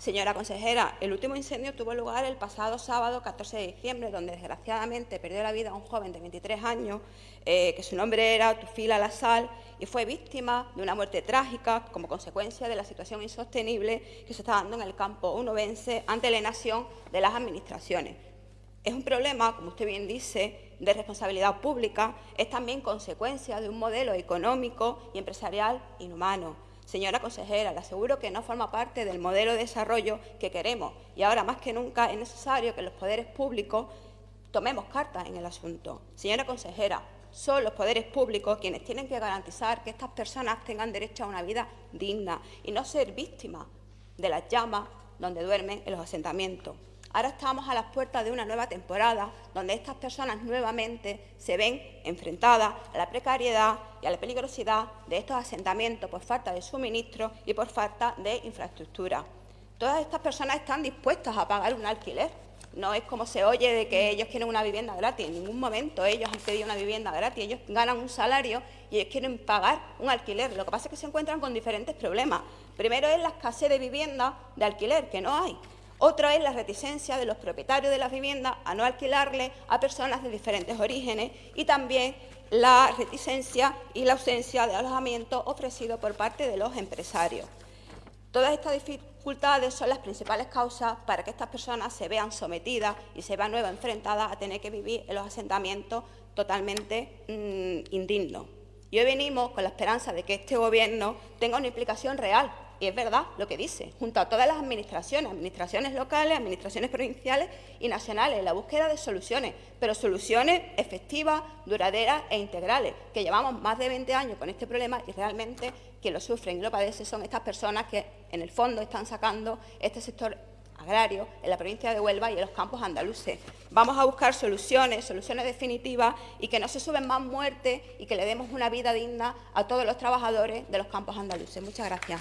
Señora consejera, el último incendio tuvo lugar el pasado sábado 14 de diciembre, donde desgraciadamente perdió la vida un joven de 23 años, eh, que su nombre era Tufila Lasal, y fue víctima de una muerte trágica como consecuencia de la situación insostenible que se está dando en el campo unovense ante la inacción de las administraciones. Es un problema, como usted bien dice, de responsabilidad pública, es también consecuencia de un modelo económico y empresarial inhumano Señora consejera, le aseguro que no forma parte del modelo de desarrollo que queremos y ahora más que nunca es necesario que los poderes públicos tomemos cartas en el asunto. Señora consejera, son los poderes públicos quienes tienen que garantizar que estas personas tengan derecho a una vida digna y no ser víctimas de las llamas donde duermen en los asentamientos. Ahora estamos a las puertas de una nueva temporada donde estas personas nuevamente se ven enfrentadas a la precariedad y a la peligrosidad de estos asentamientos por falta de suministro y por falta de infraestructura. Todas estas personas están dispuestas a pagar un alquiler. No es como se oye de que ellos quieren una vivienda gratis. En ningún momento ellos han pedido una vivienda gratis. Ellos ganan un salario y ellos quieren pagar un alquiler. Lo que pasa es que se encuentran con diferentes problemas. Primero es la escasez de vivienda de alquiler, que no hay. Otra es la reticencia de los propietarios de las viviendas a no alquilarle a personas de diferentes orígenes y también la reticencia y la ausencia de alojamiento ofrecido por parte de los empresarios. Todas estas dificultades son las principales causas para que estas personas se vean sometidas y se vean nuevas enfrentadas a tener que vivir en los asentamientos totalmente mm, indignos. Y hoy venimos con la esperanza de que este Gobierno tenga una implicación real y es verdad lo que dice, junto a todas las administraciones, administraciones locales, administraciones provinciales y nacionales, la búsqueda de soluciones, pero soluciones efectivas, duraderas e integrales, que llevamos más de 20 años con este problema y realmente quien lo sufren y lo padecen son estas personas que en el fondo están sacando este sector agrarios en la provincia de Huelva y en los campos andaluces. Vamos a buscar soluciones, soluciones definitivas y que no se suben más muertes y que le demos una vida digna a todos los trabajadores de los campos andaluces. Muchas gracias.